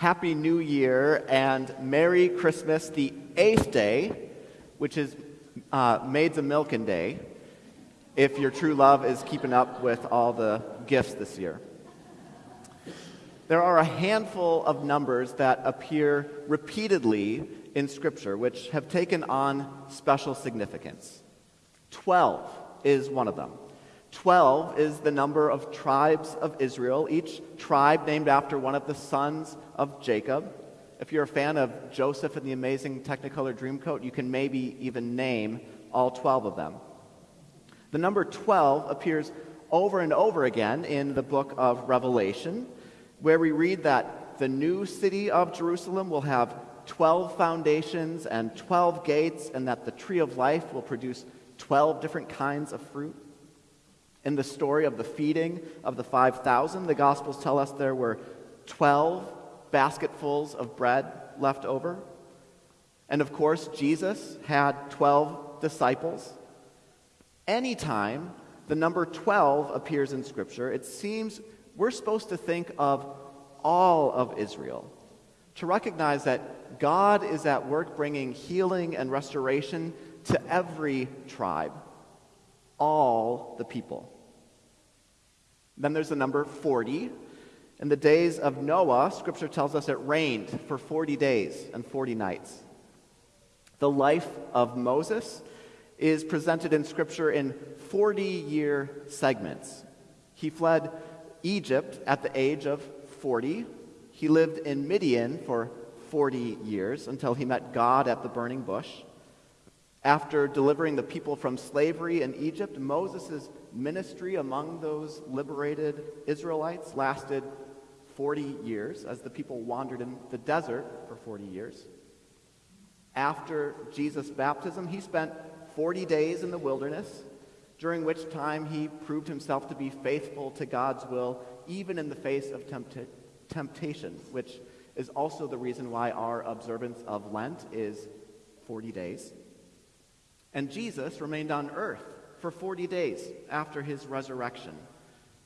Happy New Year and Merry Christmas, the eighth day, which is uh, Maids of Milking Day, if your true love is keeping up with all the gifts this year. There are a handful of numbers that appear repeatedly in Scripture which have taken on special significance. Twelve is one of them. Twelve is the number of tribes of Israel, each tribe named after one of the sons of Jacob. If you're a fan of Joseph and the Amazing Technicolor Dreamcoat, you can maybe even name all 12 of them. The number 12 appears over and over again in the book of Revelation, where we read that the new city of Jerusalem will have 12 foundations and 12 gates, and that the tree of life will produce 12 different kinds of fruit. In the story of the feeding of the 5,000, the Gospels tell us there were 12 basketfuls of bread left over. And of course, Jesus had 12 disciples. Anytime the number 12 appears in Scripture, it seems we're supposed to think of all of Israel, to recognize that God is at work bringing healing and restoration to every tribe, all the people. Then there's the number 40. In the days of Noah, Scripture tells us it rained for 40 days and 40 nights. The life of Moses is presented in Scripture in 40 year segments. He fled Egypt at the age of 40. He lived in Midian for 40 years until he met God at the burning bush. After delivering the people from slavery in Egypt, Moses' ministry among those liberated Israelites lasted 40 years as the people wandered in the desert for 40 years. After Jesus' baptism, he spent 40 days in the wilderness, during which time he proved himself to be faithful to God's will, even in the face of tempt- temptation, which is also the reason why our observance of Lent is 40 days. And Jesus remained on earth for 40 days after his resurrection,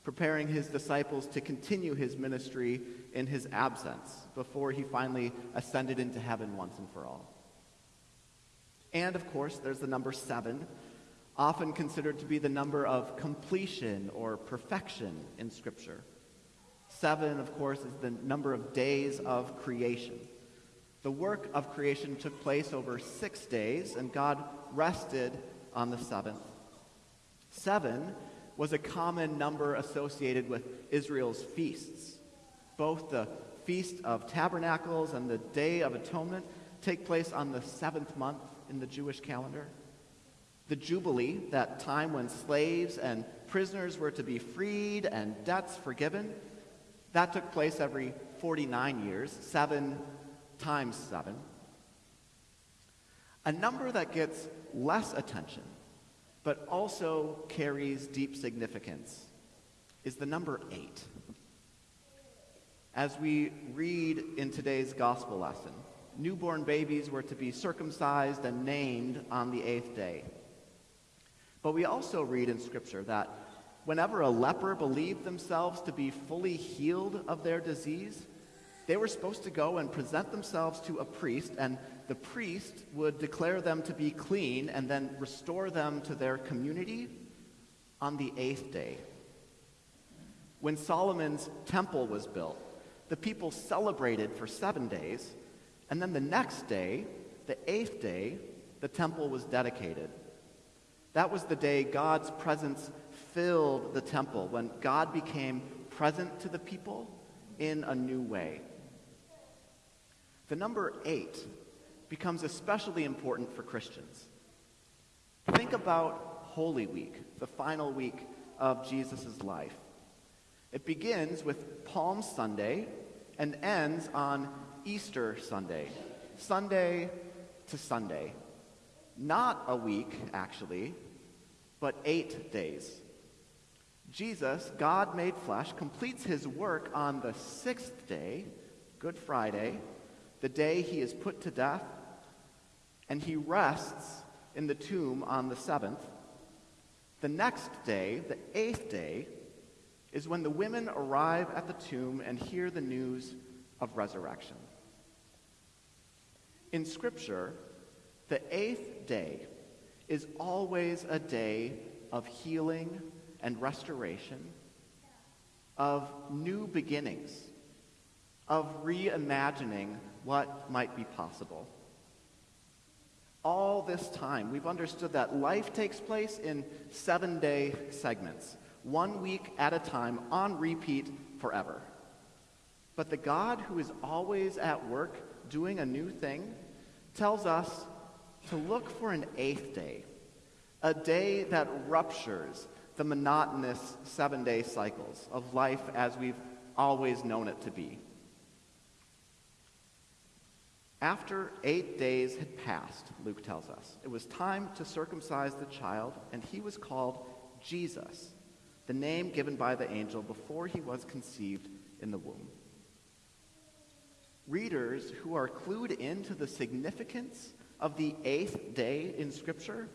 preparing his disciples to continue his ministry in his absence before he finally ascended into heaven once and for all. And of course, there's the number seven, often considered to be the number of completion or perfection in Scripture. Seven, of course, is the number of days of creation. The work of creation took place over six days, and God rested on the seventh. Seven was a common number associated with Israel's feasts. Both the Feast of Tabernacles and the Day of Atonement take place on the seventh month in the Jewish calendar. The Jubilee, that time when slaves and prisoners were to be freed and debts forgiven, that took place every 49 years, seven times seven. A number that gets less attention, but also carries deep significance, is the number eight. As we read in today's gospel lesson, newborn babies were to be circumcised and named on the eighth day. But we also read in Scripture that whenever a leper believed themselves to be fully healed of their disease, they were supposed to go and present themselves to a priest, and the priest would declare them to be clean and then restore them to their community on the eighth day. When Solomon's temple was built, the people celebrated for seven days, and then the next day, the eighth day, the temple was dedicated. That was the day God's presence filled the temple, when God became present to the people in a new way. The number eight becomes especially important for Christians. Think about Holy Week, the final week of Jesus' life. It begins with Palm Sunday and ends on Easter Sunday, Sunday to Sunday. Not a week, actually, but eight days. Jesus, God made flesh, completes his work on the sixth day, Good Friday, the day he is put to death, and he rests in the tomb on the seventh. The next day, the eighth day, is when the women arrive at the tomb and hear the news of resurrection. In Scripture, the eighth day is always a day of healing and restoration, of new beginnings, of reimagining what might be possible. All this time, we've understood that life takes place in seven day segments, one week at a time, on repeat forever. But the God who is always at work doing a new thing tells us to look for an eighth day, a day that ruptures the monotonous seven day cycles of life as we've always known it to be. After eight days had passed, Luke tells us, it was time to circumcise the child, and he was called Jesus, the name given by the angel before he was conceived in the womb. Readers who are clued into the significance of the eighth day in Scripture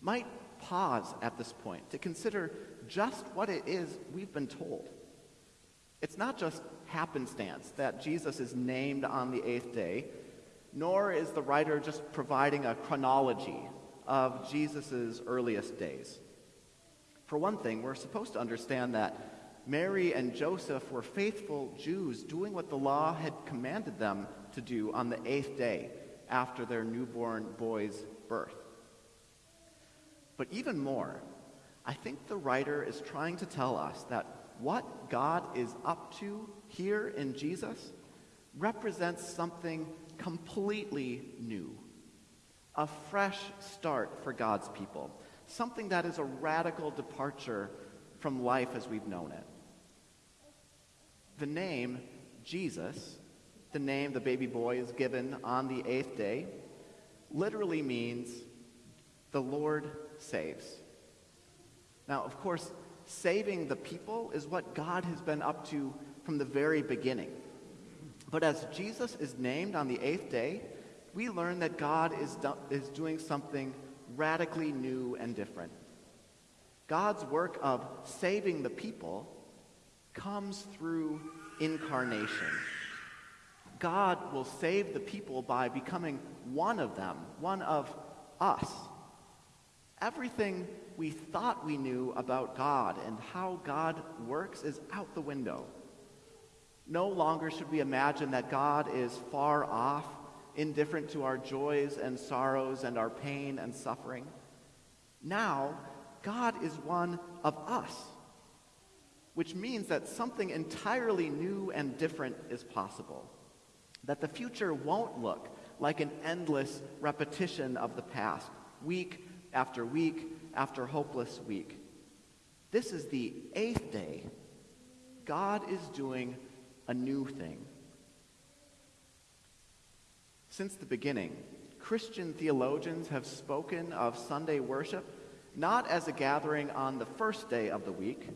might pause at this point to consider just what it is we've been told. It's not just happenstance that Jesus is named on the eighth day, nor is the writer just providing a chronology of Jesus' earliest days. For one thing, we're supposed to understand that Mary and Joseph were faithful Jews doing what the law had commanded them to do on the eighth day after their newborn boy's birth. But even more, I think the writer is trying to tell us that what God is up to here in Jesus represents something completely new, a fresh start for God's people, something that is a radical departure from life as we've known it. The name Jesus, the name the baby boy is given on the eighth day, literally means the Lord saves. Now, of course, saving the people is what God has been up to from the very beginning. But as Jesus is named on the eighth day, we learn that God is, do- is doing something radically new and different. God's work of saving the people comes through incarnation. God will save the people by becoming one of them, one of us. Everything we thought we knew about God and how God works is out the window. No longer should we imagine that God is far off, indifferent to our joys and sorrows and our pain and suffering. Now, God is one of us which means that something entirely new and different is possible. That the future won't look like an endless repetition of the past, week after week after hopeless week. This is the eighth day. God is doing a new thing. Since the beginning, Christian theologians have spoken of Sunday worship not as a gathering on the first day of the week,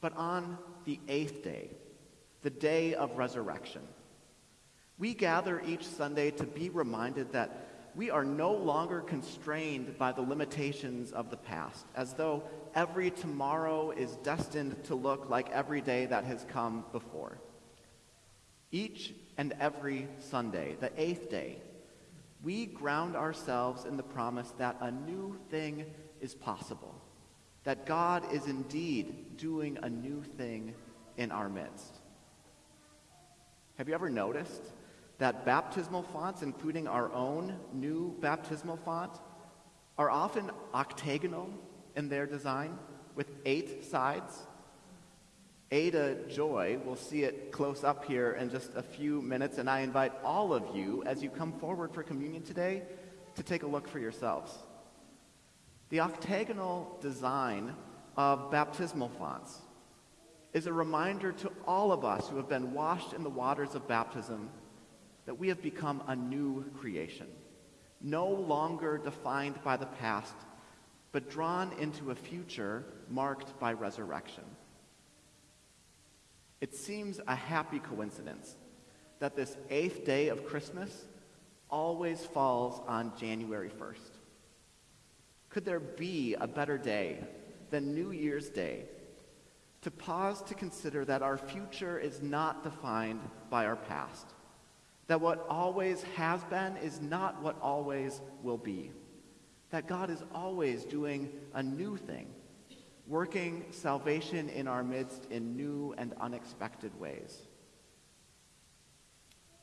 but on the eighth day, the day of resurrection. We gather each Sunday to be reminded that we are no longer constrained by the limitations of the past, as though every tomorrow is destined to look like every day that has come before. Each and every Sunday, the eighth day, we ground ourselves in the promise that a new thing is possible that God is indeed doing a new thing in our midst. Have you ever noticed that baptismal fonts, including our own new baptismal font, are often octagonal in their design with eight sides? Ada Joy will see it close up here in just a few minutes, and I invite all of you, as you come forward for communion today, to take a look for yourselves. The octagonal design of baptismal fonts is a reminder to all of us who have been washed in the waters of baptism that we have become a new creation, no longer defined by the past, but drawn into a future marked by resurrection. It seems a happy coincidence that this eighth day of Christmas always falls on January 1st. Could there be a better day than New Year's Day to pause to consider that our future is not defined by our past, that what always has been is not what always will be, that God is always doing a new thing, working salvation in our midst in new and unexpected ways.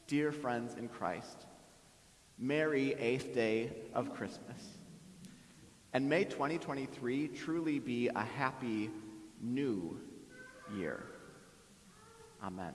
Dear friends in Christ, merry eighth day of Christmas. And may 2023 truly be a happy new year. Amen.